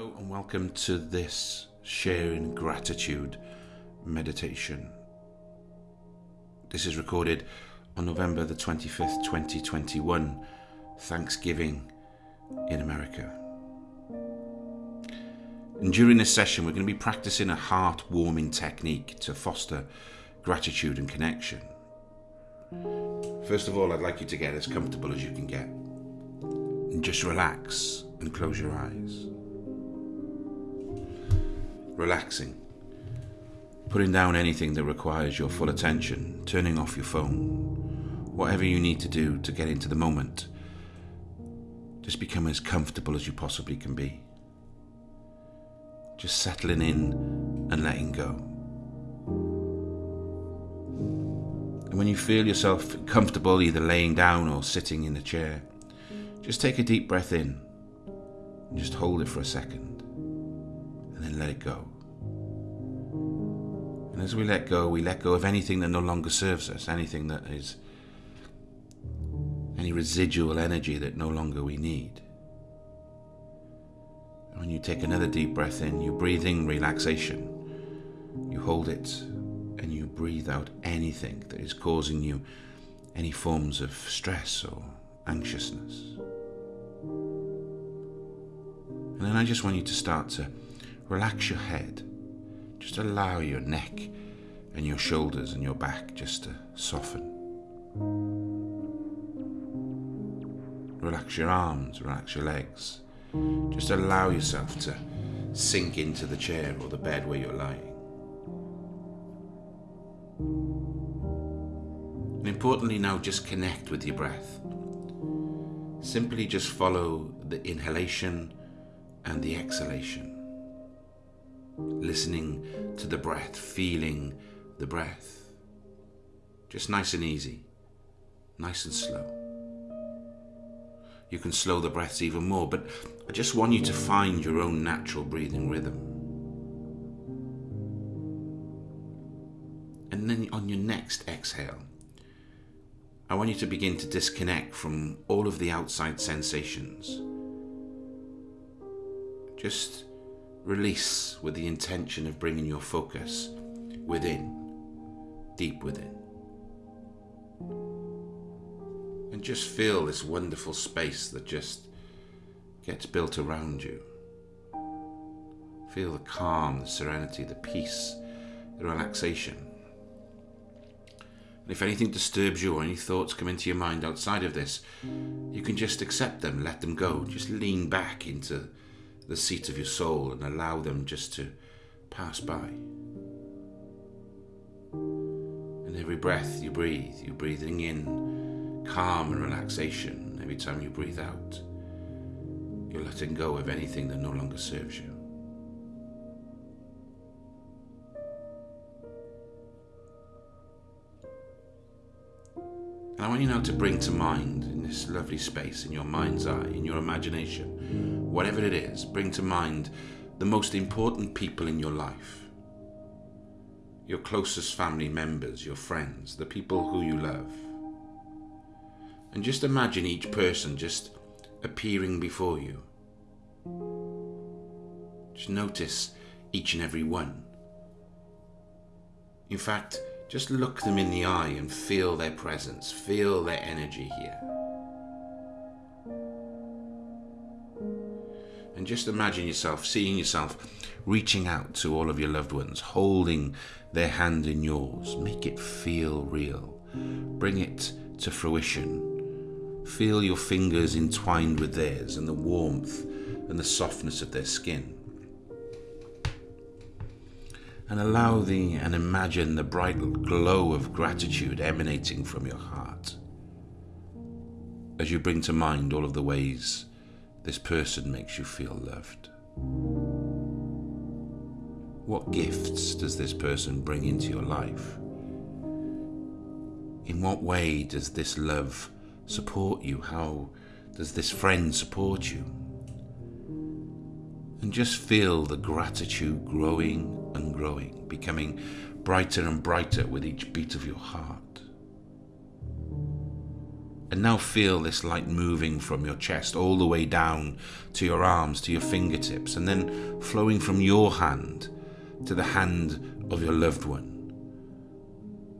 Hello and welcome to this sharing gratitude meditation. This is recorded on November the 25th, 2021, Thanksgiving in America. And during this session, we're going to be practicing a heart warming technique to foster gratitude and connection. First of all, I'd like you to get as comfortable as you can get. And just relax and close your eyes relaxing, putting down anything that requires your full attention, turning off your phone, whatever you need to do to get into the moment. Just become as comfortable as you possibly can be. Just settling in and letting go. And when you feel yourself comfortable, either laying down or sitting in a chair, just take a deep breath in and just hold it for a second let it go. And as we let go, we let go of anything that no longer serves us, anything that is any residual energy that no longer we need. And when you take another deep breath in, you breathe in relaxation. You hold it and you breathe out anything that is causing you any forms of stress or anxiousness. And then I just want you to start to relax your head just allow your neck and your shoulders and your back just to soften. Relax your arms, relax your legs. Just allow yourself to sink into the chair or the bed where you're lying. And importantly, now just connect with your breath. Simply just follow the inhalation and the exhalation listening to the breath, feeling the breath. Just nice and easy, nice and slow. You can slow the breaths even more, but I just want you to find your own natural breathing rhythm. And then on your next exhale, I want you to begin to disconnect from all of the outside sensations. Just Release with the intention of bringing your focus within, deep within. And just feel this wonderful space that just gets built around you. Feel the calm, the serenity, the peace, the relaxation. And if anything disturbs you or any thoughts come into your mind outside of this, you can just accept them, let them go. Just lean back into the seat of your soul and allow them just to pass by. And every breath you breathe, you're breathing in calm and relaxation. Every time you breathe out, you're letting go of anything that no longer serves you. And I want you now to bring to mind in this lovely space, in your mind's eye, in your imagination, whatever it is, bring to mind the most important people in your life. Your closest family members, your friends, the people who you love. And just imagine each person just appearing before you. Just notice each and every one. In fact, just look them in the eye and feel their presence, feel their energy here. And just imagine yourself, seeing yourself reaching out to all of your loved ones, holding their hand in yours. Make it feel real. Bring it to fruition. Feel your fingers entwined with theirs and the warmth and the softness of their skin. And allow the and imagine the bright glow of gratitude emanating from your heart as you bring to mind all of the ways this person makes you feel loved? What gifts does this person bring into your life? In what way does this love support you? How does this friend support you? And just feel the gratitude growing and growing, becoming brighter and brighter with each beat of your heart. And now feel this light moving from your chest all the way down to your arms, to your fingertips, and then flowing from your hand to the hand of your loved one,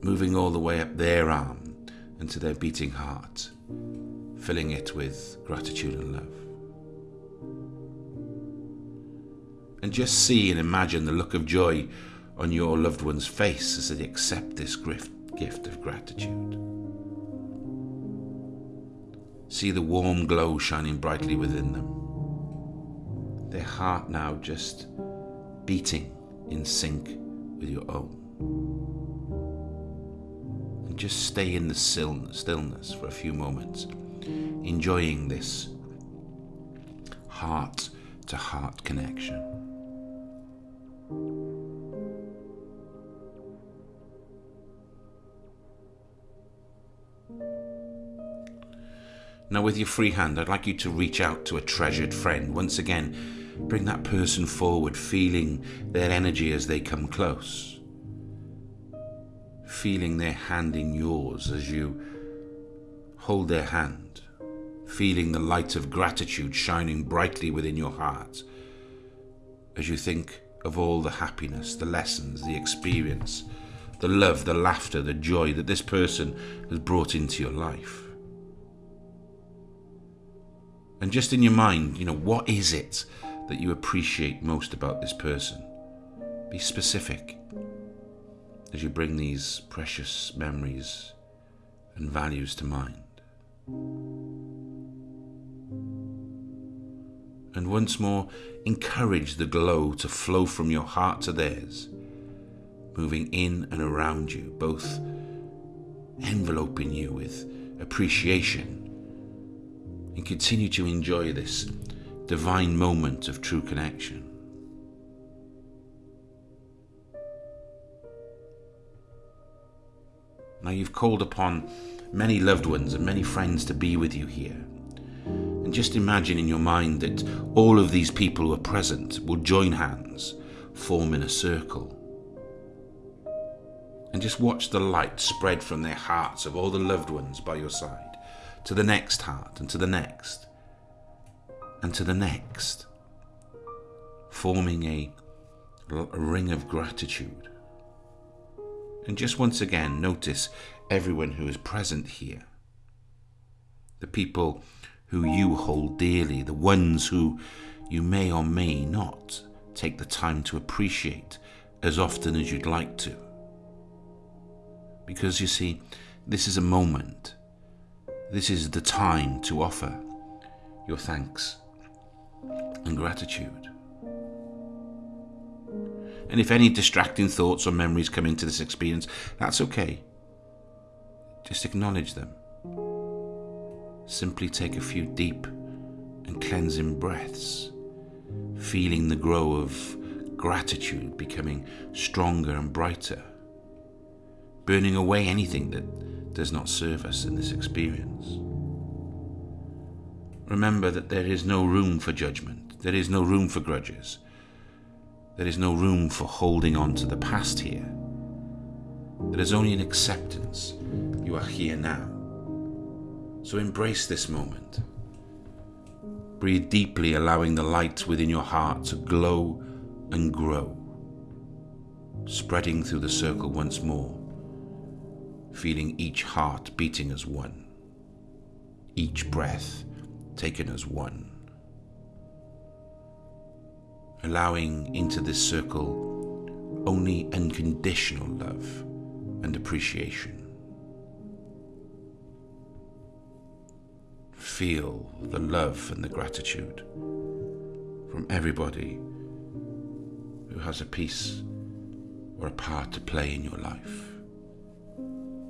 moving all the way up their arm and to their beating heart, filling it with gratitude and love. And just see and imagine the look of joy on your loved one's face as they accept this gift of gratitude. See the warm glow shining brightly within them. Their heart now just beating in sync with your own. And just stay in the stillness for a few moments, enjoying this heart to heart connection. Now, with your free hand, I'd like you to reach out to a treasured friend. Once again, bring that person forward, feeling their energy as they come close. Feeling their hand in yours as you hold their hand. Feeling the light of gratitude shining brightly within your heart as you think of all the happiness, the lessons, the experience, the love, the laughter, the joy that this person has brought into your life. And just in your mind, you know, what is it that you appreciate most about this person? Be specific as you bring these precious memories and values to mind. And once more, encourage the glow to flow from your heart to theirs, moving in and around you, both enveloping you with appreciation and continue to enjoy this divine moment of true connection. Now you've called upon many loved ones and many friends to be with you here. And just imagine in your mind that all of these people who are present will join hands, form in a circle. And just watch the light spread from their hearts of all the loved ones by your side to the next heart, and to the next, and to the next, forming a, ring of gratitude. And just once again, notice everyone who is present here. The people who you hold dearly, the ones who you may or may not take the time to appreciate as often as you'd like to. Because you see, this is a moment this is the time to offer your thanks and gratitude. And if any distracting thoughts or memories come into this experience, that's okay. Just acknowledge them. Simply take a few deep and cleansing breaths, feeling the glow of gratitude becoming stronger and brighter, burning away anything that does not serve us in this experience. Remember that there is no room for judgment, there is no room for grudges, there is no room for holding on to the past here. There is only an acceptance. You are here now. So embrace this moment. Breathe deeply, allowing the light within your heart to glow and grow, spreading through the circle once more feeling each heart beating as one, each breath taken as one. Allowing into this circle only unconditional love and appreciation. Feel the love and the gratitude from everybody who has a piece or a part to play in your life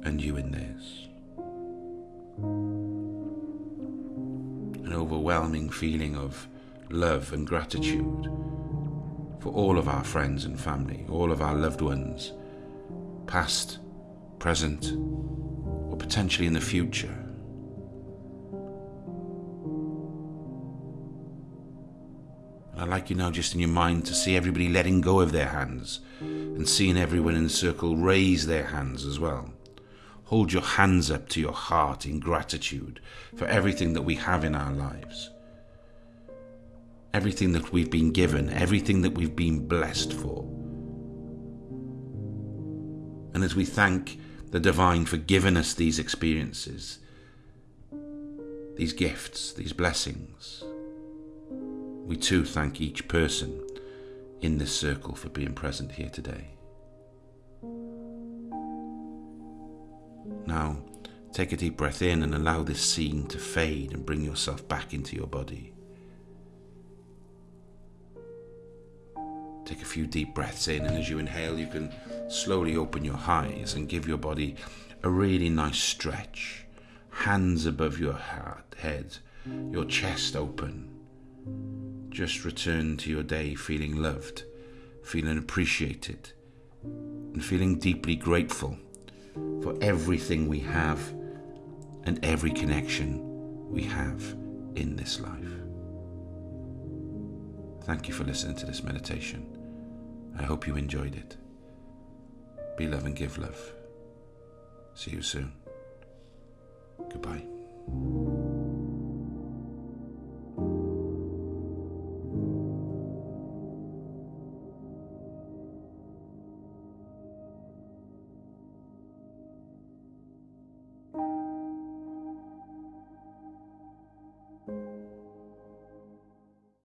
and you in theirs. An overwhelming feeling of love and gratitude for all of our friends and family, all of our loved ones, past, present, or potentially in the future. And I'd like you now, just in your mind, to see everybody letting go of their hands and seeing everyone in the circle raise their hands as well hold your hands up to your heart in gratitude for everything that we have in our lives. Everything that we've been given, everything that we've been blessed for. And as we thank the divine for giving us these experiences, these gifts, these blessings, we too thank each person in this circle for being present here today. Now, take a deep breath in and allow this scene to fade and bring yourself back into your body. Take a few deep breaths in, and as you inhale, you can slowly open your eyes and give your body a really nice stretch. Hands above your head, your chest open. Just return to your day feeling loved, feeling appreciated, and feeling deeply grateful for everything we have and every connection we have in this life. Thank you for listening to this meditation. I hope you enjoyed it. Be love and give love. See you soon. Goodbye.